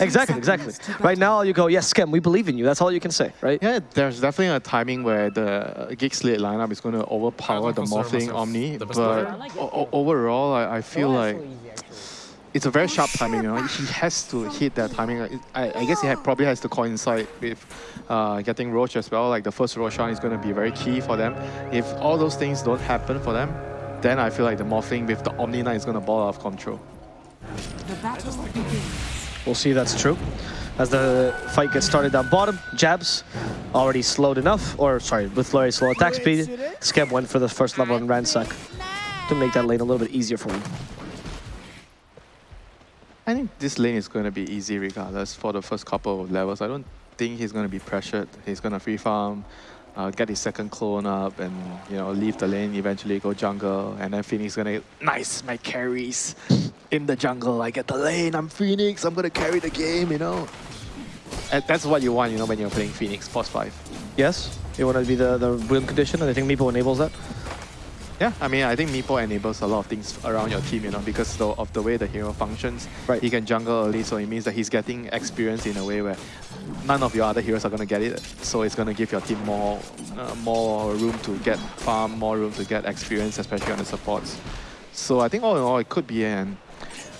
Exactly, exactly. Right now, you go, yes, Skem, we believe in you. That's all you can say, right? Yeah, there's definitely a timing where the Geek Slate lineup is going to overpower the Morphling Omni, but o- overall, I, I feel like it's a very sharp timing. You know, he has to hit that timing. I, I guess he had, probably has to coincide with uh, getting Rosh as well. Like the first Roshan is going to be very key for them. If all those things don't happen for them, then I feel like the Morphling with the Omni Knight is going to ball out of control. The battle begins. We'll see if that's true. As the fight gets started down bottom, Jabs already slowed enough, or sorry, with Flurry slow attack speed, Skem went for the first level on Ransack to make that lane a little bit easier for him. I think this lane is going to be easy regardless for the first couple of levels. I don't think he's going to be pressured. He's going to free farm, uh, get his second clone up, and you know leave the lane. Eventually go jungle, and then Phoenix gonna nice my carries in the jungle. I get the lane. I'm Phoenix. I'm gonna carry the game. You know, and that's what you want. You know when you're playing Phoenix Force Five. Yes, you want to be the, the win condition, and I think Meepo enables that. Yeah, I mean, I think Meepo enables a lot of things around your team, you know, because the, of the way the hero functions. Right. He can jungle early, so it means that he's getting experience in a way where none of your other heroes are going to get it. So it's going to give your team more uh, more room to get farm, more room to get experience, especially on the supports. So I think all in all, it could be an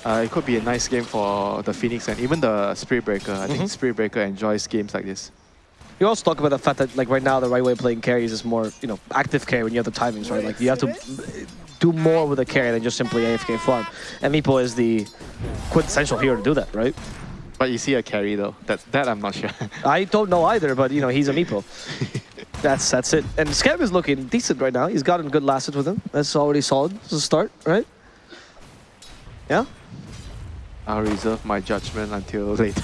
uh, it could be a nice game for the Phoenix and even the Spirit Breaker. I think Mhm. Spirit Breaker enjoys games like this. You also talk about the fact that like right now the right way of playing carries is more you know active carry when you have the timings right. Like you have to do more with a carry than just simply AFK farm. And Meepo is the quintessential hero to do that, right? But you see a carry though. That that I'm not sure. I don't know either, but you know he's a Meepo. that's that's it. And Scab is looking decent right now. He's gotten good last hit with him. That's already solid as a start, right? Yeah. I'll reserve my judgment until later.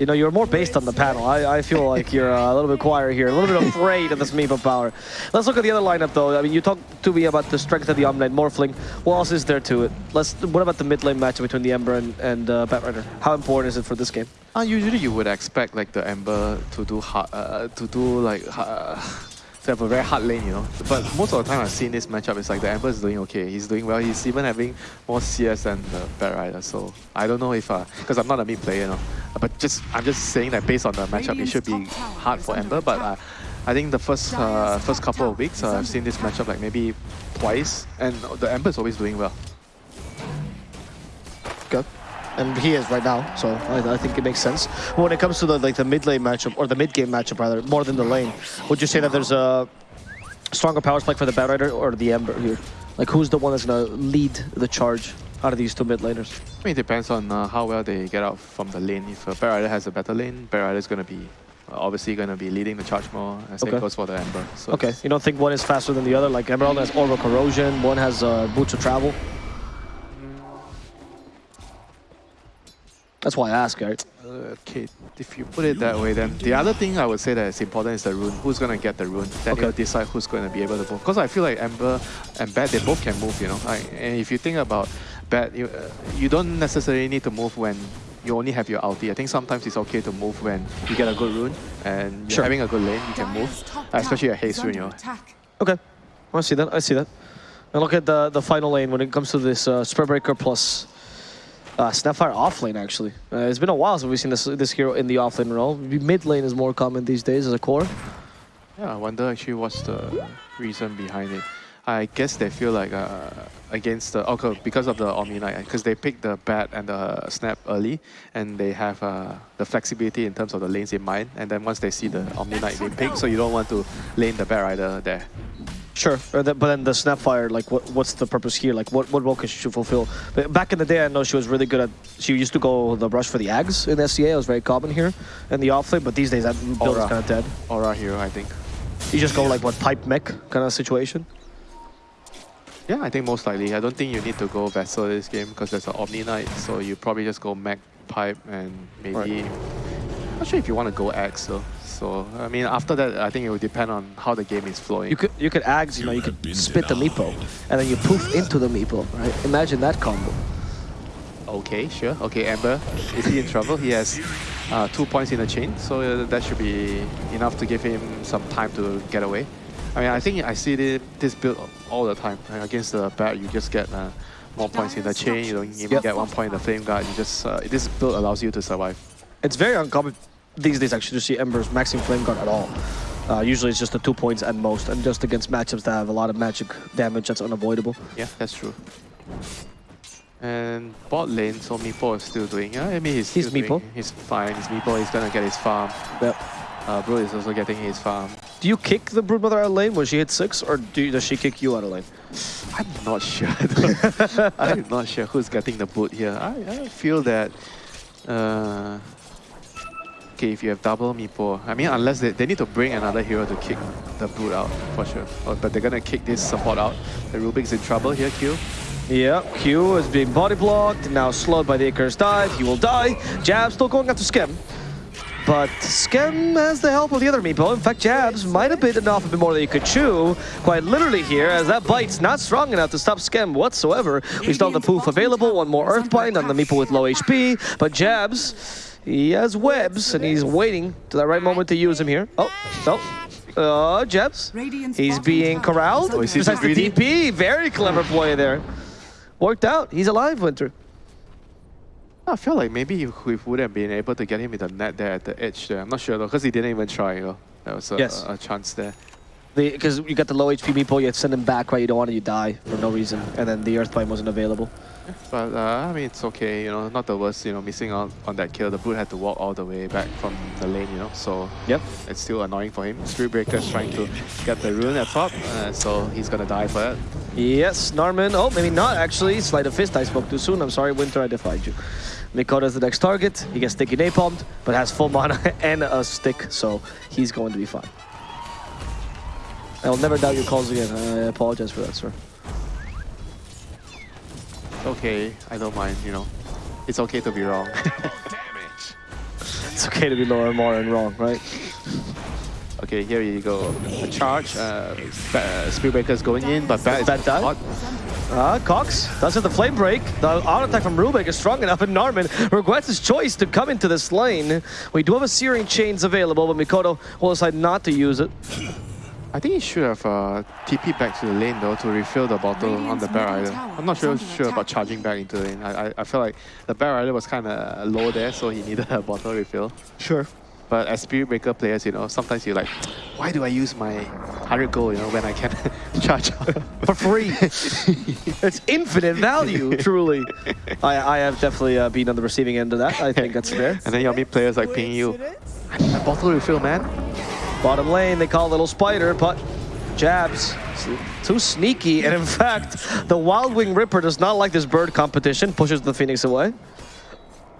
You know, you're more based on the panel. I, I feel like you're uh, a little bit quieter here, a little bit afraid of this Meepo power. Let's look at the other lineup, though. I mean, you talked to me about the strength of the Omni Knight Morphling. What else is there to it? Let's. What about the mid lane match between the Ember and, and uh, Batrider? How important is it for this game? Uh, usually you would expect like the Ember to do hard, uh, to do like uh, to have a very hard lane, you know. But most of the time I've seen this matchup, it's like the Ember is doing okay. He's doing well. He's even having more CS than the Batrider. So I don't know if because I'm not a mid player, you know. But just I'm just saying that based on the matchup, it should be hard for Ember. But uh, I think the first uh, first couple of weeks uh, I've seen this matchup like maybe twice, and the Ember is always doing well. And he is right now, so I, I think it makes sense. When it comes to the like the mid lane matchup or the mid game matchup rather, more than the lane, would you say that there's a stronger power spike for the Batrider or the Ember here? Like who's the one that's gonna lead the charge out of these two mid laners? I mean, it depends on uh, how well they get out from the lane. If uh, Batrider has a better lane, Batrider is going to be uh, obviously going to be leading the charge more. And same Okay. goes for the Ember. So Okay, you don't think one is faster than the other? Like Emerald has Orb of Corrosion, one has uh, Boots of Travel. That's why I ask, right? Uh, okay, if you put it that way, then the other thing I would say that is important is the rune. Who's going to get the rune? Then Okay. you'll decide who's going to be able to move. Because I feel like Ember and Bat, they both can move, you know. Like, and if you think about Bat, you, uh, you don't necessarily need to move when you only have your ulti. I think sometimes it's okay to move when you get a good rune and you're Sure. having a good lane, you can move. Especially a haste rune, you know. Okay, I see that. I see that. And look at the the final lane when it comes to this uh, Spirit Breaker plus uh, Snapfire offlane. Actually, uh, it's been a while since we've seen this this hero in the offlane role. Mid lane is more common these days as a core. Yeah, I wonder actually what's the reason behind it. I guess they feel like uh, against the okay because of the Omni Knight because they picked the bat and the snap early and they have uh, the flexibility in terms of the lanes in mind and then once they see the Omni Knight being picked so you don't want to lane the bat rider there. Sure, uh, the- but then the Snapfire, like, what what's the purpose here? Like, what what role can she fulfill? But back in the day, I know she was really good at. She used to go the brush for the Ags in SCA. It was very common here in the off lane. But these days, that build is kind of dead. Aura here, I think. You just go like what pipe mech kind of situation. Yeah, I think most likely. I don't think you need to go Vessel this game because there's an Omni Knight so you probably just go Mech Pipe and maybe... Right. Not sure if you want to go Axe though. So, I mean, after that, I think it will depend on how the game is flowing. You could you could Ags, you know, you could spit the Meepo, and then you poof into the Meepo, right? Imagine that combo. Okay, sure. Okay, Amber, is he in trouble? He has uh, two points in the chain, so uh, that should be enough to give him some time to get away. I mean, I think I see thi- this build all the time. Right? Against the bat, you just get uh, more points in the chain. You don't even Yep. get one point in the flame guard. You just uh, this build allows you to survive. It's very uncommon these days actually to see Embers maxing Flame Guard at all. Uh, usually it's just the two points at most, and just against matchups that have a lot of magic damage that's unavoidable. Yeah, that's true. And bot lane, so Meepo is still doing. Yeah, I mean he's He's doing- Meepo. He's fine. He's Meepo. He's gonna get his farm. Yep. Uh, Bro is also getting his farm. Do you kick the Broodmother out of lane when she hits six, or do, does she kick you out of lane? I'm not sure. I'm not sure who's getting the boot here. I, I feel that. Uh, okay, if you have double Meepo, I mean, unless they, they need to bring another hero to kick the boot out for sure. Oh, but they're gonna kick this support out. The Rubik's in trouble here, Q. Yeah, Q is being body blocked, now slowed by the Icarus dive, he will die. Jab still going after Skem. But Skem has the help of the other Meepo. In fact, Jabs might have bitten off a bit more than he could chew, quite literally here, as that bite's not strong enough to stop Skem whatsoever. We still have the poof available, one more Earthbind on the Meepo with low HP, but Jabs, he has webs, and he's waiting to the right moment to use him here. Oh, no. Uh, Jabs. Radiant's He's being corralled. Oh, is he Besides the? DP, very clever play there. Worked out. He's alive, Winter. I feel like maybe if we would have been able to get him in the net there at the edge there. I'm not sure though, because he didn't even try. You know, there was a, Yes. a, a chance there. Because you got the low HP Meepo, you send him back, right? You don't want to you die for no reason. And then the Earthbind wasn't available. But uh, I mean, it's okay. You know, not the worst. You know, missing out on that kill. The boot had to walk all the way back from the lane. You know, so Yep. it's still annoying for him. Spirit Breaker is trying to get the rune at top, uh, so he's gonna die for it. Yes, Norman. Oh, maybe not actually. Sleight of fist. I spoke too soon. I'm sorry, Winter. I defied you. Mikoto's the next target. He gets sticky napalmed, but has full mana and a stick, so he's going to be fine. I will never doubt your calls again. I apologize for that, sir. Okay, I don't mind. You know, it's okay to be wrong. It's okay to be lower, and more, and wrong, right? okay, here you go. A charge. Uh, Ba- uh, Spirit Breaker's going in, but Bat is Bat died? hot. Uh, Cox does have the flame break. The auto attack from Rubik is strong enough, and Narman regrets his choice to come into this lane. We do have a Searing Chains available, but Mikoto will decide not to use it. I think he should have uh, TP back to the lane though to refill the bottle on the Radiant's Batrider. I'm not sure sure about charging back into the lane. I, I, I feel like the Batrider was kind of low there, so he needed a bottle refill. Sure. But as Spirit Breaker players, you know, sometimes you're like, why do I use my 100 gold, you know, when I can charge For free. it's infinite value, truly. I, I have definitely uh, been on the receiving end of that. I think that's fair. And then you'll meet players like ping you, I need a bottle refill, man. Bottom lane, they call Little Spider, but jabs. Too sneaky, and in fact, the Wild Wing Ripper does not like this bird competition, pushes the Phoenix away.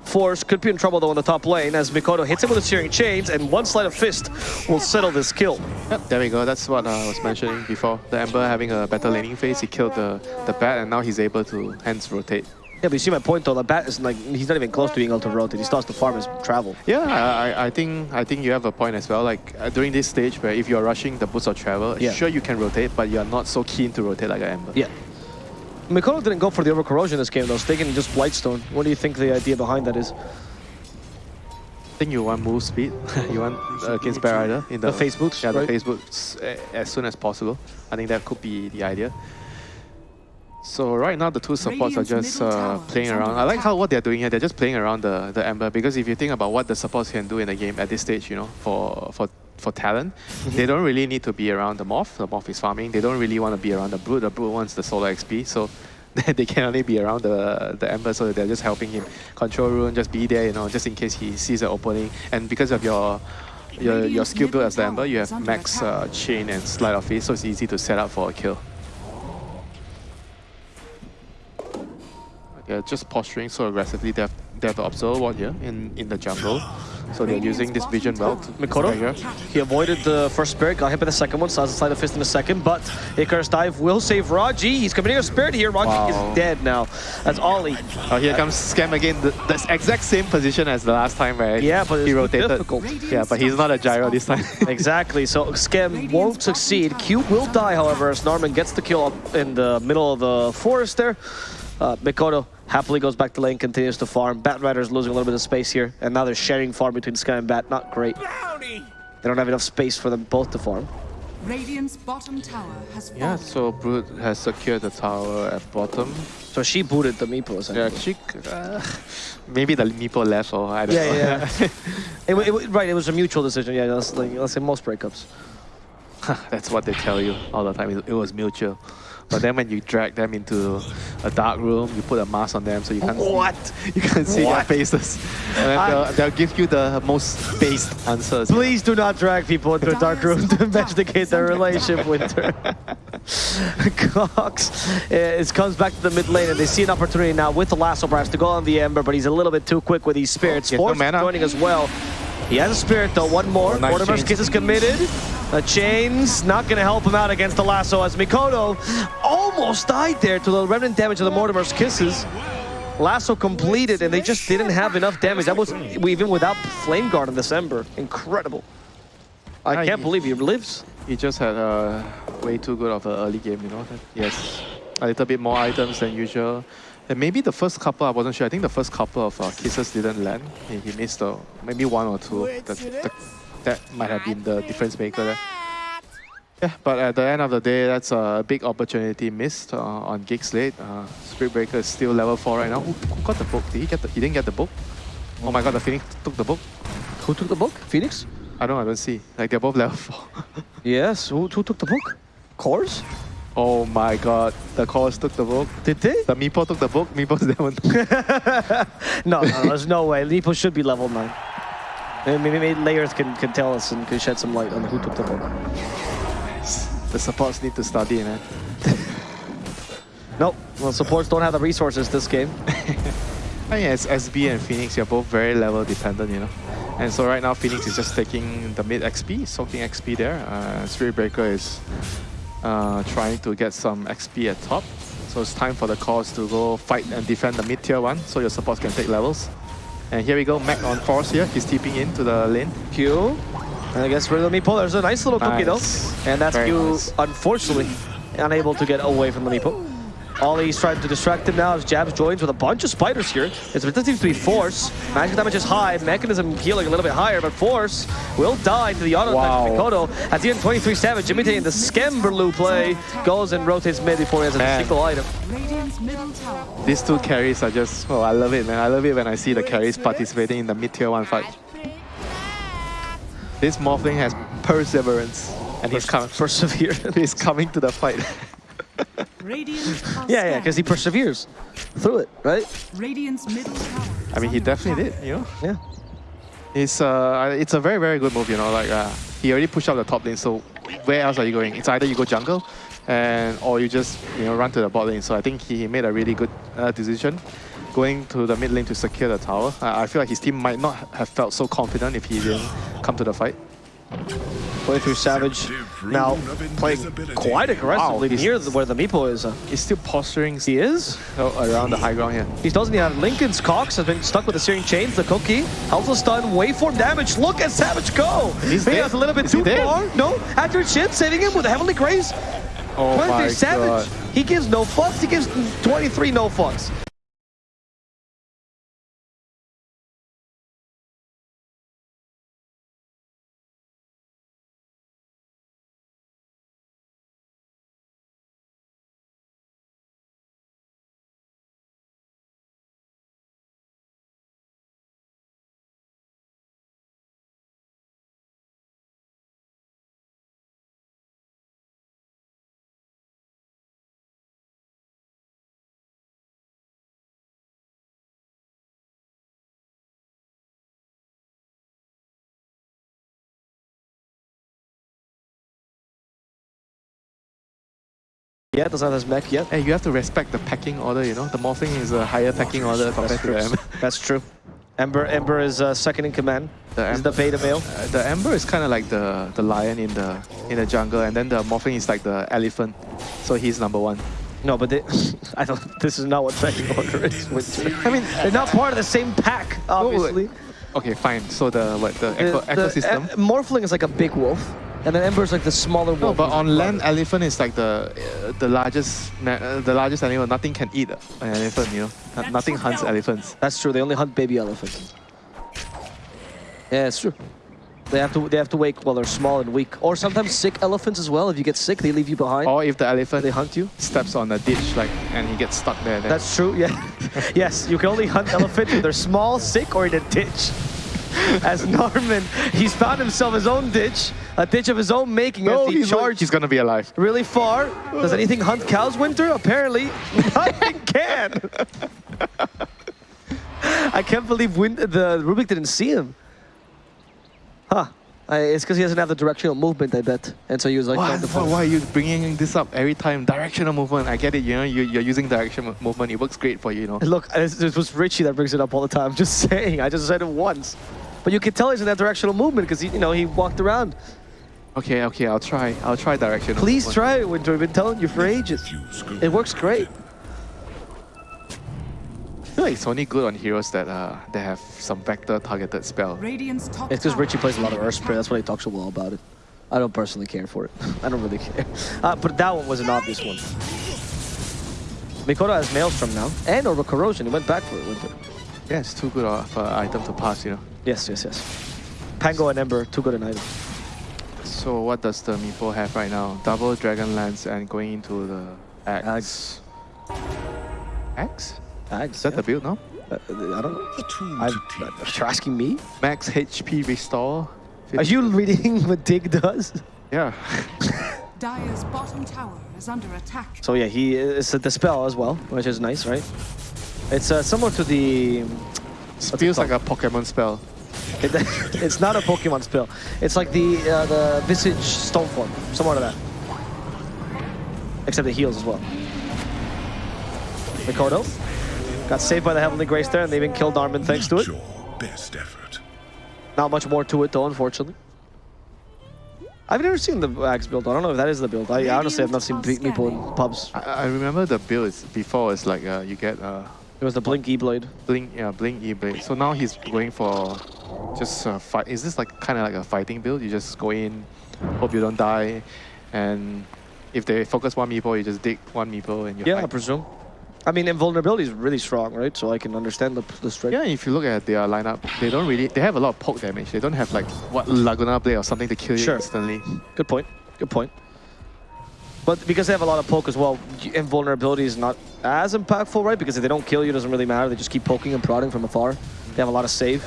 Force could be in trouble though in the top lane as Mikoto hits him with a Searing Chains, and one sleight of fist will settle this kill. Yep, there we go. That's what uh, I was mentioning before. The Ember having a better laning phase, he killed the, the bat, and now he's able to hence rotate. Yeah, but you see my point though, the bat is like, he's not even close to being able to rotate. He starts to farm his travel. Yeah, I, I- I think I think you have a point as well. Like uh, during this stage where if you're rushing the boots of travel, Yeah. sure you can rotate, but you're not so keen to rotate like an Ember. Yeah. Mikoto didn't go for the Orb of Corrosion this game though, sticking just Blightstone. What do you think the idea behind that is? I think you want move speed. you want uh, against Batrider in the, The phase boots, Yeah, the right? phase boots uh, as soon as possible. I think that could be the idea. So right now the two supports are just uh, playing around. I like how what they're doing here. They're just playing around the, the Ember because if you think about what the supports can do in the game at this stage, you know, for for for talent, they don't really need to be around the Morph. The Morph is farming. They don't really want to be around the Brood. The Brood wants the solo XP. So they can only be around the the Ember, so they're just helping him control rune, just be there, you know, just in case he sees an opening. And because of your your, your skill build as the Ember, you have max uh, chain and sleight of fist, so it's easy to set up for a kill. They're just posturing so aggressively. They have, they have to observe one here in, in the jungle. So they're using this vision well to Mikoto? Here. He avoided the first spirit, got hit by the second one, so has a sleight of fist in a second, but Icarus dive will save Raji. He's committing a spirit here. Raji Wow. is dead now. That's Ollie. Oh, here comes Scam again. The, the exact same position as the last time, right? Yeah, but he rotated. difficult. Yeah, but he's not a gyro this time. Exactly, so Scam won't succeed. Q will die, however, as Norman gets the kill up in the middle of the forest there. Uh, Mikoto happily goes back to lane, continues to farm. Bat Rider's losing a little bit of space here, and now they're sharing farm between Sky and Bat. Not great. They don't have enough space for them both to farm. Radiant's bottom tower has fallen. Yeah, so Brood has secured the tower at bottom. So she booted the Meepo, essentially. Yeah, she, uh, maybe the Meepo left or I don't Yeah, know. yeah, yeah. it, it, right, it was a mutual decision. Yeah, that's like let's say most breakups. That's what they tell you all the time. It, it was mutual. But then when you drag them into a dark room, you put a mask on them so you can't What? see, you can't see their faces, and then they'll, they'll give you the most based answers. Please do not drag people into a dark room to investigate their relationship with her. Cox uh, it comes back to the mid lane and they see an opportunity now with the lasso perhaps to go on the Ember, but he's a little bit too quick with these spirits. He has no joining as well. He has a spirit though, one more. Oh, nice Mortimer's chains. Kiss is committed. The chains not going to help him out against the lasso as Mikoto almost died there to the remnant damage of the Mortimer's Kisses. Lasso completed and they just didn't have enough damage. That was even without Flame Guard in December. Incredible. I can't believe he lives. He just had a way too good of an early game, you know. Yes, a little bit more items than usual. And maybe the first couple, I wasn't sure. I think the first couple of uh, kisses didn't land. He, he missed uh, maybe one or two. That, that, that might have been the difference maker there. Yeah, but at the end of the day, that's a big opportunity missed uh, on Geek Slate. Uh, Spirit Breaker is still level 4 right now. Who, who got the book? Did he get the, he didn't get the book? Oh my god, the Phoenix took the book. Who took the book? Phoenix? I don't I don't see. Like they're both level 4. Yes. Who, who took the book? Kors? Oh my god, the course took the book. Did they? The Meepo took the book, Meepo's down. no, no, there's no way. Meepo should be level 9. Maybe, maybe layers can, can tell us and can shed some light on who took the book. the supports need to study, man. Nope. Well, supports don't have the resources this game. I mean, as SB and Phoenix, you're both very level dependent, you know. And so right now, Phoenix is just taking the mid XP, soaking XP there. Uh, Spirit Breaker is uh, trying to get some XP at top. So it's time for the cause to go fight and defend the mid tier one, so your supports can take levels. And here we go, Mac on force here. He's TPing into the lane. Q. And I guess Riddle Meepo, there's a nice little cookie Nice. though. And that's Very Q, nice. unfortunately, unable to get away from the Meepo. Ollie's trying to distract him now as Jabs joins with a bunch of spiders here. It's, it doesn't seem to be Force. Magic damage is high, Mekansm healing a little bit higher, but Force will die to the auto Wow. attack of Mikoto. At the end, 23 Savage imitating the Skemberlu play, goes and rotates mid before he has a Man. single item. Radiant's middle tower These two carries are just, oh, I love it, man. I love it when I see the carries participating in the mid tier one fight. This Morphling has perseverance, and he's coming. Persevere. He's coming to the fight. Radiant are yeah, yeah, because he perseveres through it, right? Radiant's middle tower. I mean, he definitely did, you know. Yeah. It's uh, it's a very very good move, you know. Like uh, he already pushed up the top lane, so where else are you going? It's either you go jungle, and or you just you know run to the bot lane. So I think he made a really good uh, decision, going to the mid lane to secure the tower. I I feel like his team might not have felt so confident if he didn't come to the fight. Going through Savage now playing quite aggressively Wow, near where the Meepo is. He's still posturing he is. Oh, around the high ground here. He doesn't even have Linken's Cox has been stuck with the searing chains. The cookie the stun. Waveform damage. Look at Savage go. He's that's a little bit Is too far. No, accurate ship saving him with a heavenly grace. Oh 23 my Savage. god. He gives no fucks. He gives 23 no fucks. Yeah, doesn't have his mech yet. Hey, you have to respect the packing order, you know. The Morphling is a higher packing order compared to Ember. That's true. Ember, Ember is uh, second in command. The He's the beta male. Uh, the Ember is kind of like the the lion in the in the jungle, and then the Morphling is like the elephant. So he's number one. No, but they, I don't. This is not what second order is. Winter. I mean, they're not part of the same pack, obviously. Okay, fine. So the what the, eco The- the ecosystem? e- Morphling is like a big wolf, and then Ember is like the smaller wolf. no, but on the land, brother. elephant is like the uh, the largest uh, the largest animal. Nothing can eat an elephant. You know, No- nothing hunts elephants. That's true. They only hunt baby elephants. Yeah, it's true. They have to they have to wake while they're small and weak. Or sometimes sick elephants as well. If you get sick, they leave you behind. Or if the elephant They hunt you. steps on a ditch like and he gets stuck there. Then That's true. Yeah. yes, you can only hunt elephant if they're small, sick, or in a ditch. As Norman, he's found himself his own ditch, a ditch of his own making. no, as he he's, charged he's gonna be alive. really far. Does anything hunt cows, Winter? Apparently, nothing can. I can't believe Win the Rubik didn't see him. Huh. I, it's because he doesn't have the directional movement, I bet. And so he was like, Why, why, are you bringing this up every time? Directional movement. I get it. You know, you, you're using directional movement. It works great for you. You know. Look, it was Richie that brings it up all the time. I'm Just saying. I just said it once. But you can tell he's in that directional movement because he, you know, he walked around. Okay, okay. I'll try. I'll try directional. Please try it, Winter. I've been telling you for ages. It works great. I feel like it's only good on heroes that uh that have some vector targeted spell. Radiant's top It's because Richie plays a lot of Earth Spray. That's why he talks so well about it. I don't personally care for it. I don't really care. Uh, but that one was an obvious one. Mikoto has Maelstrom now. And Orb of Corrosion. He went back for it, Winter. Yeah, it's too good of an item to pass. You know. Yes, yes, yes. Pango and Ember, too good an item. So what does the Meepo have right now? Double Dragon Lance and going into the Axe. Axe? Ags, Is that the build, no? Uh, I don't know. I'm, you're asking me? Max HP restore. Are you reading what Dig does? Yeah. Dire's bottom tower is under attack. So yeah, he is a dispel as well, which is nice, right? It's uh, similar to the. Feels like a Pokemon spell. It, it's not a Pokemon spell. It's like the uh, the Visage Stone Form, similar to that. Except it heals as well. Ricardo got saved by the Heavenly Grace there, and they even killed Armin thanks to it. Your best effort. Not much more to it though, unfortunately. I've never seen the Axe build. I don't know if that is the build. I honestly have not seen pe- people in pubs. I, I remember the build is before it's like uh, you get uh, It was the Blink E-Blade. Blink, yeah, Blink E-Blade. So now he's going for just uh, fight. Is this like kind of like a fighting build? You just go in, hope you don't die, and if they focus one Meepo, you just dig one Meepo and you Yeah, I presume. I mean, invulnerability is really strong, right? So I can understand the, the strength. Yeah, if you look at their lineup, they don't really. They have a lot of poke damage. They don't have like what Laguna Blade or something to kill you Sure. instantly. Good point. Good point. But because they have a lot of poke as well, invulnerability is not as impactful, right? Because if they don't kill you, it doesn't really matter. They just keep poking and prodding from afar. They have a lot of save.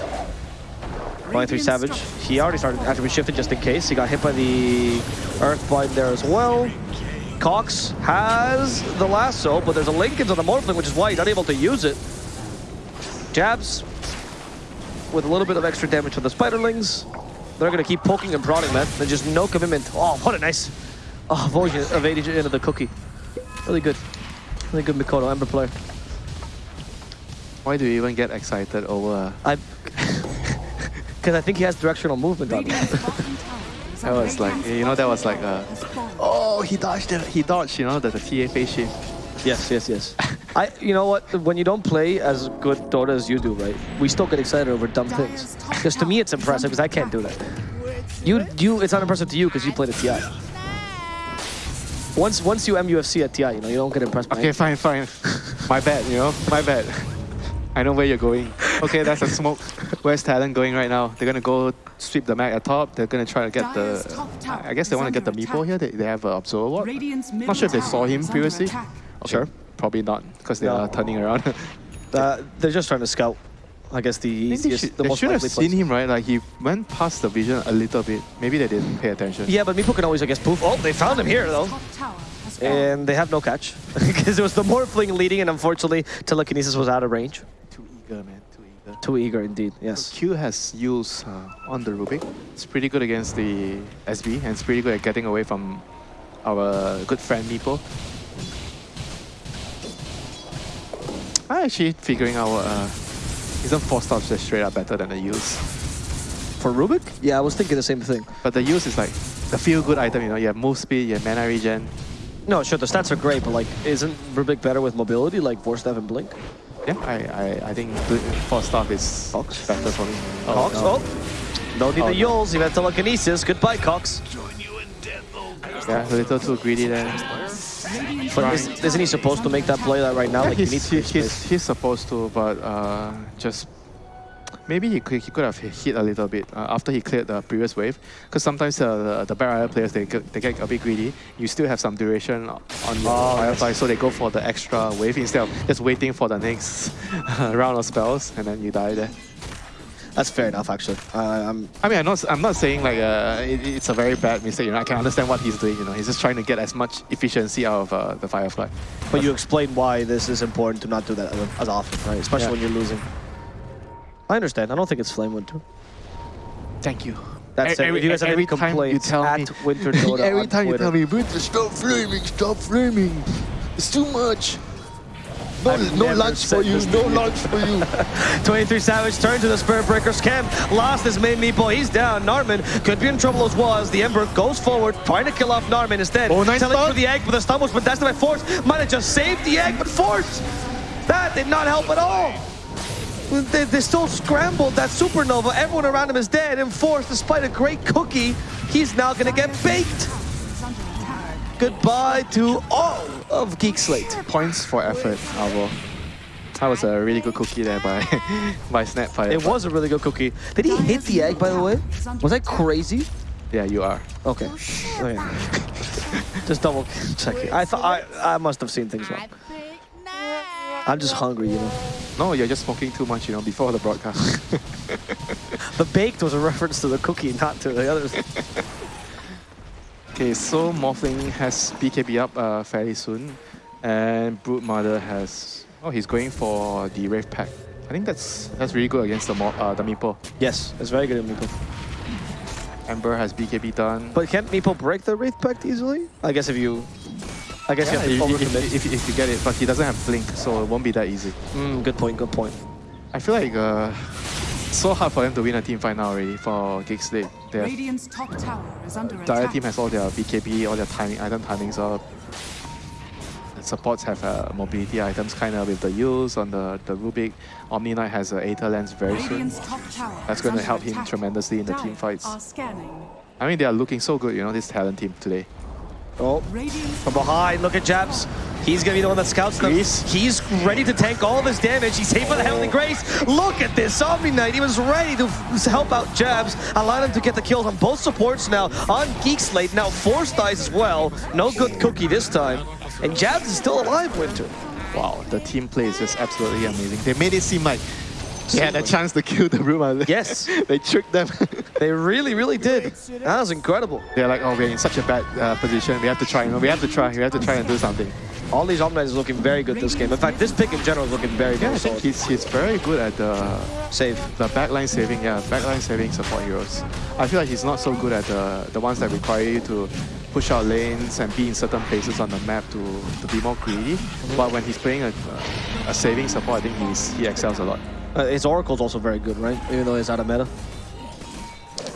Going through Savage. He already started attribute shifted just in case. He got hit by the Earthbind there as well. Cox has the lasso, but there's a Linken's on the Morphling, which is why he's unable to use it. Jabs with a little bit of extra damage to the Spiderlings. They're going to keep poking and prodding, man. There's just no commitment. Oh, what a nice oh, avoiding evading into the cookie. Really good. Really good Mikoto, Ember player. Why do you even get excited over? Uh, I... Because I think he has directional movement on him. Radiant's bottom tower is That was like, you know, that was like uh, a. Oh, he dodged it. He dodged. You know, the, the TA face shift. Yes, yes, yes. I, you know what? When you don't play as good Dota as you do, right? We still get excited over dumb things. Because to me, it's impressive because I can't do that. You, you, it's not impressive to you because you played at TI. Once, once you MUFC at TI, you know, you don't get impressed by Okay, it. fine, fine. My bad, you know, my bad. I know where you're going. Okay, that's a smoke. Where's Talon going right now? They're gonna go sweep the map at top. They're gonna try to get Dire's the. I guess they want to get the under Meepo here. They, they have an Observer Ward. Radiant's Not sure if they saw him previously. attack. Okay, Sure. Probably not, because they No. are turning around. Uh, they're just trying to scout. I guess the I they easiest, should, the they most should have likely seen him, right? Like he went past the vision a little bit. Maybe they didn't pay attention. Yeah, but Meepo can always, I guess, poof. Oh, they found him here, though. Tower has fallen. And they have no catch. Because it was the Morphling leading, and unfortunately, telekinesis was out of range. Too eager, man. Too eager. Too eager, indeed. Yes. Q has used uh, on the Rubik. It's pretty good against the SB and it's pretty good at getting away from our good friend Meepo. I'm actually figuring out uh, isn't Force Staffs just straight up better than the use. For Rubik? Yeah, I was thinking the same thing. But the use is like the feel good item, you know, you have move speed, you have mana regen. No, sure, the stats are great, but like, isn't Rubik better with mobility, like Force Staff and Blink? Yeah, I, I, I think bl- Force Staff is Cox? better for me. Oh, Cox? no. Oh, don't need Oh, the no. Eul's, you have telekinesis. Goodbye, Cox. Yeah, a little too greedy there. But is, isn't he supposed to make that play that right now? Yeah, Like, he he's, needs he's, to he's, he's supposed to, but uh, just maybe he could, he could have hit a little bit uh, after he cleared the previous wave. Because sometimes uh, the, the Rider players, they get, they get a bit greedy. You still have some duration on your Oh, Firefly, so they go for the extra wave instead of just waiting for the next round of spells and then you die there. That's fair enough, actually. Uh, I'm mean, I'm not, I'm not saying like uh, it, it's a very bad mistake. You know, I can understand what he's doing. You know, he's just trying to get as much efficiency out of uh, the Firefly. But you explain why this is important to not do that as- often, right? Especially Yeah. when you're losing. I understand. I don't think it's Flame Winter. Thank you. That's E- it. every- you guys have every any time you tell at me- Winter Dota Every time you tell me, Winter, stop flaming, stop flaming. It's too much. No, no lunch for you, no lunch for you. 23 Savage turns to the Spirit Breaker. Scam lost his main meatball. He's down. Narman could be in trouble as well as the Ember goes forward, trying to kill off Narman instead. Oh, nice Telling stun. for the egg, but the stun was contested by Force. Might have just saved the egg, but Force! That did not help at all. They, they still scrambled that supernova. Everyone around him is dead. And Force, despite a great cookie, he's now going to get baked. Is under attack. Goodbye to all of Geek Slate. Points for effort, Alvo. That was a really good cookie there by by Snapfire. It was a really good cookie. Did he hit the egg, by the way? Was that crazy? Yeah, you are. Okay. Oh, oh, okay. just double checking. I thought I, I must have seen things wrong. I'm just hungry, you know. No, you're just smoking too much, you know, before the broadcast. The baked was a reference to the cookie, not to the others. okay, so Morphling has BKB up uh, fairly soon, and Brood Mother has. Oh, he's going for the Wraith Pact. I think that's that's really good against the Mo uh, the Meepo. yes, it's very good at Meepo. Ember has BKB done. But can't Meepo break the Wraith Pact easily? I guess if you... I guess yeah, you have to if, if, if, if you get it, but he doesn't have Blink, so it won't be that easy. Mm, good point, good point. I feel like uh, so hard for them to win a team fight now already for Geek Slate. They have Radiant's top tower is under The attack. other team has all their BKB, all their timing, item timings up. The supports have uh, mobility items kind of with the use on the, the Rubik. Omni Knight has a Aether Lens very soon. Radiant's top tower That's going to help him tremendously in the team fights. I mean, they are looking so good, you know, this talent team today. Oh, from behind, look at Jabs. He's gonna be the one that scouts them. Grease. He's ready to tank all of his damage. He's saved by the Heavenly oh. Grace. Look at this, Omni Knight. He was ready to help out Jabs, allow him to get the kills on both supports now. On Geek Slate, now Force dies as well. No good cookie this time. And Jabs is still alive, Winter. Wow, the team play is just absolutely amazing. They made it seem like they had a chance to kill the room. Yes. they tricked them. They really, really did. That was incredible. They're like, oh, we're in such a bad uh, position. We have to try. We have to try. We have to try and do something. All these Omni is looking very good this game. In fact, this pick in general is looking very, good. Yeah, I think he's, he's very good at the Save. The backline saving, yeah, backline saving support heroes. I feel like he's not so good at the the ones that require you to push out lanes and be in certain places on the map to, to be more greedy. But when he's playing a, a saving support, I think he's he excels a lot. Uh, his Oracle's also very good, right? Even though he's out of meta.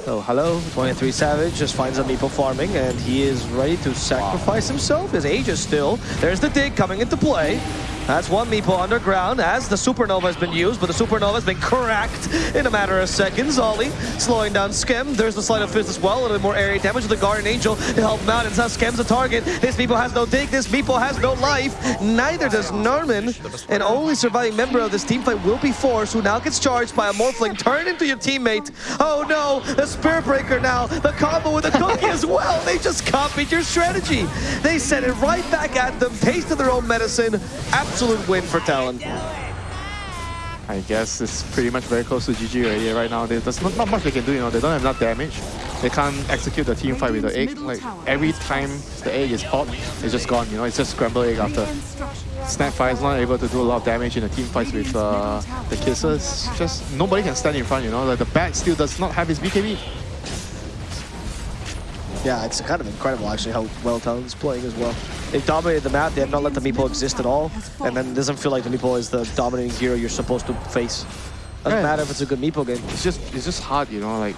Oh, hello. 23 Savage just finds a Meepo farming, and he is ready to sacrifice himself. His age is still. There's the dig coming into play. That's one Meepo underground as the Supernova has been used, but the Supernova has been cracked in a matter of seconds. Ollie slowing down Skem. There's the Sleight of Fist as well. A little bit more area damage with the Guardian Angel to help him out. And now Skem's a target. This Meepo has no dig. This Meepo has no life. Neither does Norman. And only surviving member of this team fight will be Force, who now gets charged by a Morphling. Turn into your teammate. Oh no, the Spirit Breaker now. The combo with the cookie as well. They just copied your strategy. They sent it right back at them. Tasted their own medicine. Absolute win for Talon. I guess it's pretty much very close to GG already right now. There's not, not much they can do, you know, they don't have enough damage. They can't execute the team fight with the egg. Like every time the egg is popped, it's just gone, you know, it's just scrambled egg after. Snapfire is not able to do a lot of damage in the team fights with uh, the Kissers. Just nobody can stand in front, you know. Like the bat still does not have his BKB. Yeah, it's kind of incredible actually how well Talon's playing as well. They've dominated the map, they have not let the Meepo exist at all, and then it doesn't feel like the Meepo is the dominating hero you're supposed to face. Doesn't Yeah. matter if it's a good Meepo game. It's just it's just hard, you know. Like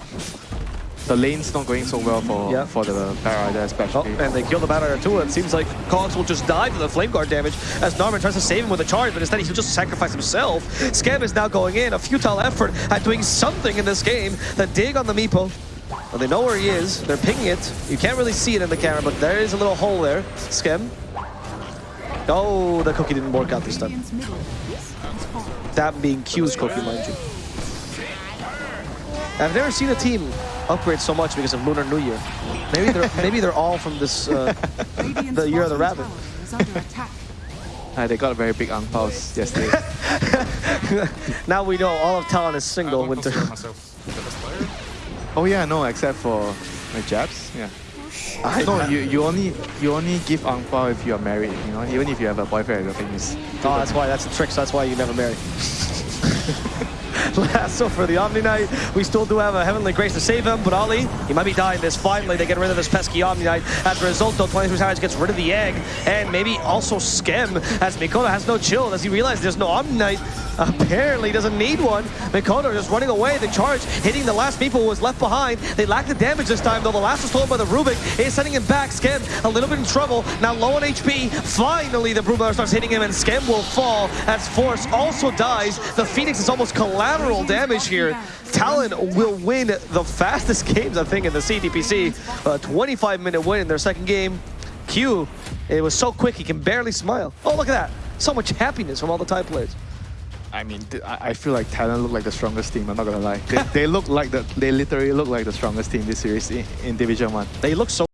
the lane's not going so well for for the Bat Rider Oh, and they kill the Battle too. It seems like Cogs will just die to the Flame Guard damage as Norman tries to save him with a charge, but instead he'll just sacrifice himself. Scam is now going in, a futile effort at doing something in this game. The dig on the Meepo. Well, they know where he is. They're pinging it. You can't really see it in the camera, but there is a little hole there. Scam. Oh, the cookie didn't work out this time. Radiant's middle base has fallen. That being Q's cookie, mind you. I've never seen a team upgrade so much because of Lunar New Year. Maybe they're maybe they're all from this. Uh, The Year of the Rabbit. tower is under attack. Uh, they got a very big ang paos yesterday. now we know all of Talon is single winter. Oh yeah, no, except for my jabs. Yeah. Oh, I no, you, you only you only give ang pao if you are married. You know, even if you have a boyfriend or something. you Oh, that's why. That's the trick. So that's why you never marry. so for the Omni Knight, we still do have a Heavenly Grace to save him, but Ali, he might be dying this. Finally, they get rid of this pesky Omni Knight. As a result, though, 23 Towers gets rid of the egg, and maybe also Skem, as Mikoto has no chill, as he realizes there's no Omni Knight. Apparently doesn't need one. Mikoto just running away. The charge hitting the last people was left behind. They lack the damage this time, though. The last was stolen by the Rubik. Is sending him back. Skem a little bit in trouble. Now low on HP. Finally, the Broodmother starts hitting him, and Skem will fall as Force also dies. The Phoenix is almost collateral damage here. Talon will win the fastest games, I think, in the CDPC. A 25-minute win in their second game. Q, it was so quick he can barely smile. Oh, look at that. So much happiness from all the Thai players. I mean, I I feel like Talon look like the strongest team. I'm not gonna lie. They, they look like the, they literally look like the strongest team this series in, in Division One. They look so